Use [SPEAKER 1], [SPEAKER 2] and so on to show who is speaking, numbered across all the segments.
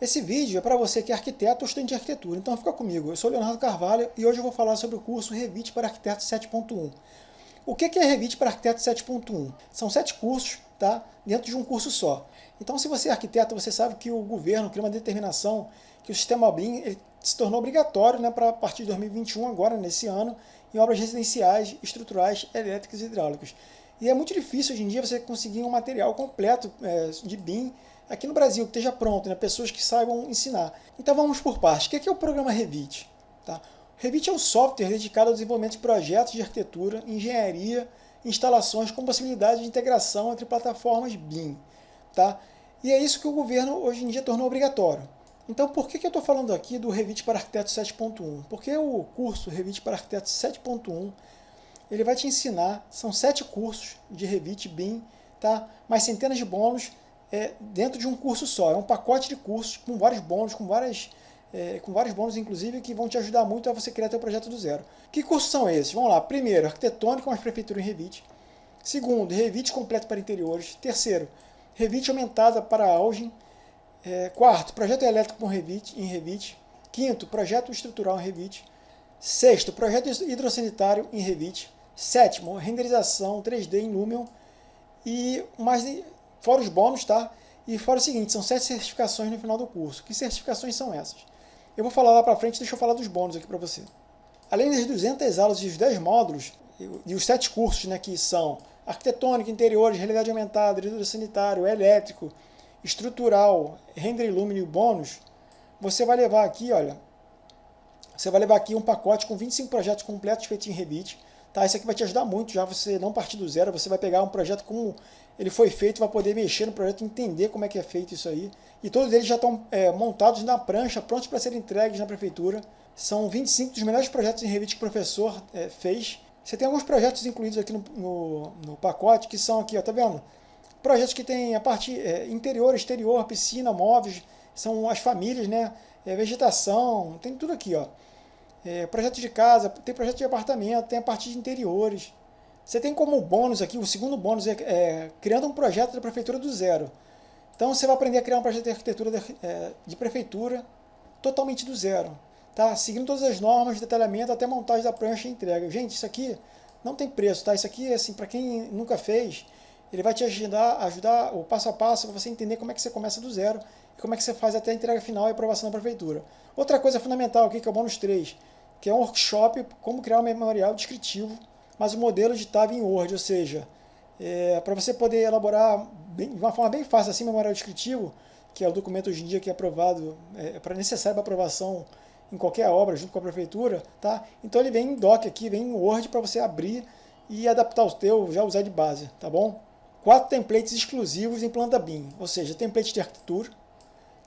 [SPEAKER 1] Esse vídeo é para você que é arquiteto ou estudante de arquitetura, então fica comigo. Eu sou Leonardo Carvalho e hoje eu vou falar sobre o curso Revit para Arquiteto 7.1. O que é Revit para Arquiteto 7.1? São sete cursos tá, dentro de um curso só. Então se você é arquiteto, você sabe que o governo criou uma determinação que o sistema BIM se tornou obrigatório né, para a partir de 2021, agora nesse ano, em obras residenciais, estruturais, elétricas e hidráulicas. E é muito difícil hoje em dia você conseguir um material completo é, de BIM aqui no Brasil, que esteja pronto, né? pessoas que saibam ensinar. Então vamos por partes. O que é o programa Revit? Tá? Revit é um software dedicado ao desenvolvimento de projetos de arquitetura, engenharia, instalações com possibilidade de integração entre plataformas BIM. Tá? E é isso que o governo hoje em dia tornou obrigatório. Então por que, que eu estou falando aqui do Revit para Arquiteto 7.1? Porque o curso Revit para Arquiteto 7.1 ele vai te ensinar, são sete cursos de Revit BIM, tá? mais centenas de bônus é, dentro de um curso só. É um pacote de cursos com vários bônus, com, várias, é, com vários bônus, inclusive, que vão te ajudar muito a você criar seu projeto do zero. Que cursos são esses? Vamos lá. Primeiro, arquitetônico com as prefeituras em Revit. Segundo, Revit completo para interiores. Terceiro, Revit aumentada para Algin. É, quarto, projeto elétrico com Revit, em Revit. Quinto, projeto estrutural em Revit. Sexto, projeto hidrossanitário em Revit. Sétimo, renderização 3D em Lumion. E mais Fora os bônus, tá? E fora o seguinte, são sete certificações no final do curso. Que certificações são essas? Eu vou falar lá pra frente, deixa eu falar dos bônus aqui para você. Além das 200 aulas e os 10 módulos, e os sete cursos, né, que são arquitetônica, interiores, realidade aumentada, hidrossanitário, elétrico, estrutural, render illuminio e bônus, você vai levar aqui, olha, você vai levar aqui um pacote com 25 projetos completos feitos em Revit, tá? Isso aqui vai te ajudar muito, já você não partir do zero, você vai pegar um projeto como ele foi feito, vai poder mexer no projeto, entender como é que é feito isso aí. E todos eles já estão é, montados na prancha, prontos para serem entregues na prefeitura. São 25 dos melhores projetos em Revit que o professor é, fez. Você tem alguns projetos incluídos aqui no, no, no, pacote, que são aqui, ó, tá vendo? Projetos que tem a parte é, interior, exterior, piscina, móveis, são as famílias, né? É, vegetação, tem tudo aqui, ó. É, projeto de casa, tem projeto de apartamento, tem a parte de interiores, você tem como bônus aqui, o segundo bônus é, é criando um projeto da prefeitura do zero. Então você vai aprender a criar um projeto de arquitetura de, é, de prefeitura totalmente do zero. Tá? Seguindo todas as normas de detalhamento até montagem da prancha e entrega. Gente, isso aqui não tem preço, tá? Isso aqui, assim, para quem nunca fez, ele vai te ajudar, ajudar o passo a passo para você entender como é que você começa do zero e como é que você faz até a entrega final e aprovação da prefeitura. Outra coisa fundamental aqui, que é o bônus 3, que é um workshop como criar um memorial descritivo mas o modelo editava em Word, ou seja, é, para você poder elaborar bem, de uma forma bem fácil assim memorial descritivo, que é o documento hoje em dia que é aprovado, é, para necessário para aprovação em qualquer obra junto com a prefeitura, tá? Então ele vem em doc aqui, vem em Word para você abrir e adaptar o teu, já usar de base, tá bom? Quatro templates exclusivos em planta BIM, ou seja, template de arquitetura,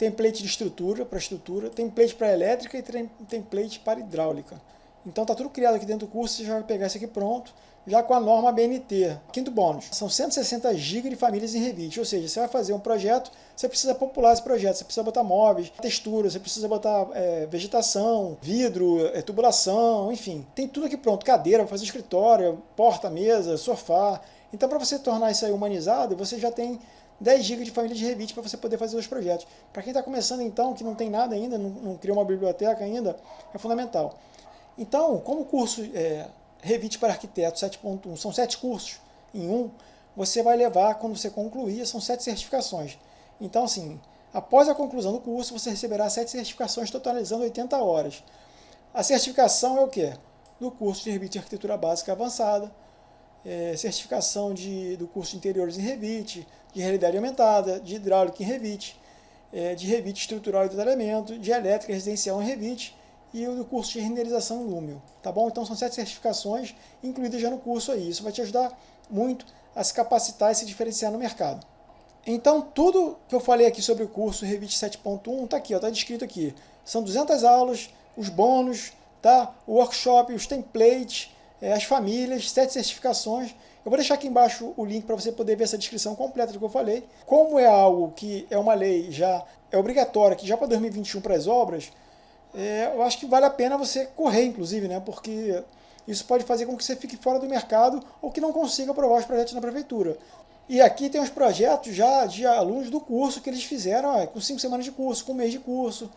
[SPEAKER 1] template de estrutura para estrutura, template para elétrica e template para hidráulica. Então está tudo criado aqui dentro do curso, você já vai pegar isso aqui pronto, já com a norma BNT. Quinto bônus, são 160 GB de famílias em Revit, ou seja, você vai fazer um projeto, você precisa popular esse projeto, você precisa botar móveis, textura, você precisa botar é, vegetação, vidro, é, tubulação, enfim. Tem tudo aqui pronto, cadeira, fazer escritório, porta, mesa, sofá. Então para você tornar isso aí humanizado, você já tem 10 GB de família de Revit para você poder fazer os projetos. Para quem está começando então, que não tem nada ainda, não, não criou uma biblioteca ainda, é fundamental. Então, como o curso é, Revit para Arquiteto 7.1 são sete cursos em um, você vai levar, quando você concluir, são sete certificações. Então, assim, após a conclusão do curso, você receberá sete certificações totalizando 80 horas. A certificação é o quê? Do curso de Revit Arquitetura Básica Avançada, é, certificação de, do curso de Interiores em Revit, de Realidade Aumentada, de Hidráulica em Revit, é, de Revit Estrutural e Detalhamento, de Elétrica Residencial em Revit, e o curso de renderização em Lumio, tá bom? Então são sete certificações incluídas já no curso aí. Isso vai te ajudar muito a se capacitar e se diferenciar no mercado. Então tudo que eu falei aqui sobre o curso Revit 7.1 está aqui, está descrito aqui. São 200 aulas, os bônus, tá? o workshop, os templates, é, as famílias, sete certificações. Eu vou deixar aqui embaixo o link para você poder ver essa descrição completa do que eu falei. Como é algo que é uma lei já é obrigatória, que já para 2021 para as obras, é, eu acho que vale a pena você correr, inclusive, né? porque isso pode fazer com que você fique fora do mercado ou que não consiga aprovar os projetos na prefeitura. E aqui tem os projetos já de alunos do curso que eles fizeram ó, com cinco semanas de curso, com um mês de curso,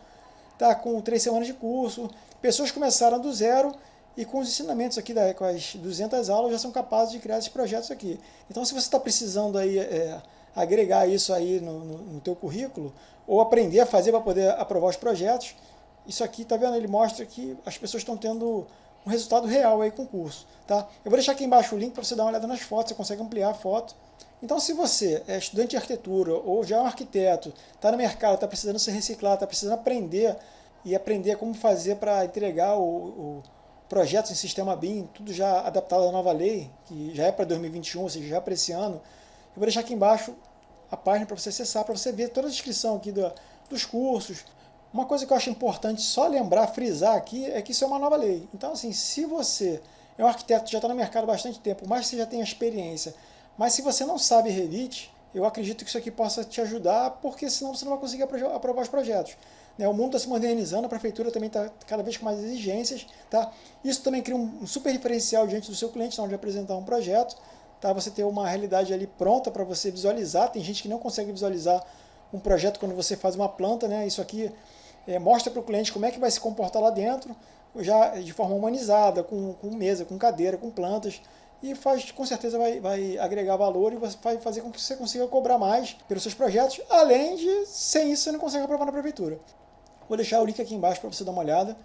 [SPEAKER 1] tá? com três semanas de curso. Pessoas começaram do zero e com os ensinamentos aqui, da, com as 200 aulas, já são capazes de criar esses projetos aqui. Então, se você está precisando aí, é, agregar isso aí no, no, no teu currículo, ou aprender a fazer para poder aprovar os projetos, isso aqui, tá vendo? Ele mostra que as pessoas estão tendo um resultado real aí com o curso, tá? Eu vou deixar aqui embaixo o link para você dar uma olhada nas fotos, você consegue ampliar a foto. Então, se você é estudante de arquitetura ou já é um arquiteto, está no mercado, está precisando se reciclar, está precisando aprender e aprender como fazer para entregar o, o projetos em sistema BIM, tudo já adaptado à nova lei, que já é para 2021, ou seja, já é para esse ano, eu vou deixar aqui embaixo a página para você acessar, para você ver toda a descrição aqui do, dos cursos. Uma coisa que eu acho importante só lembrar, frisar aqui, é que isso é uma nova lei. Então, assim, se você é um arquiteto que já está no mercado há bastante tempo, mas você já tem experiência, mas se você não sabe Revit, eu acredito que isso aqui possa te ajudar, porque senão você não vai conseguir aprovar os projetos. Né? O mundo está se modernizando, a prefeitura também está cada vez com mais exigências. Tá? Isso também cria um super diferencial diante do seu cliente na hora de apresentar um projeto. Tá? Você ter uma realidade ali pronta para você visualizar. Tem gente que não consegue visualizar um projeto quando você faz uma planta. Né? Isso aqui é, mostra para o cliente como é que vai se comportar lá dentro, já de forma humanizada, com, com mesa, com cadeira, com plantas e faz, com certeza vai, vai agregar valor e vai fazer com que você consiga cobrar mais pelos seus projetos, além de, sem isso, você não consegue aprovar na prefeitura. Vou deixar o link aqui embaixo para você dar uma olhada.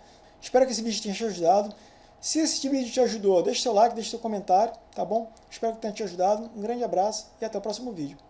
[SPEAKER 1] Espero que esse vídeo tenha te ajudado. Se esse vídeo te ajudou, deixe seu like, deixe seu comentário, tá bom? Espero que tenha te ajudado. Um grande abraço e até o próximo vídeo.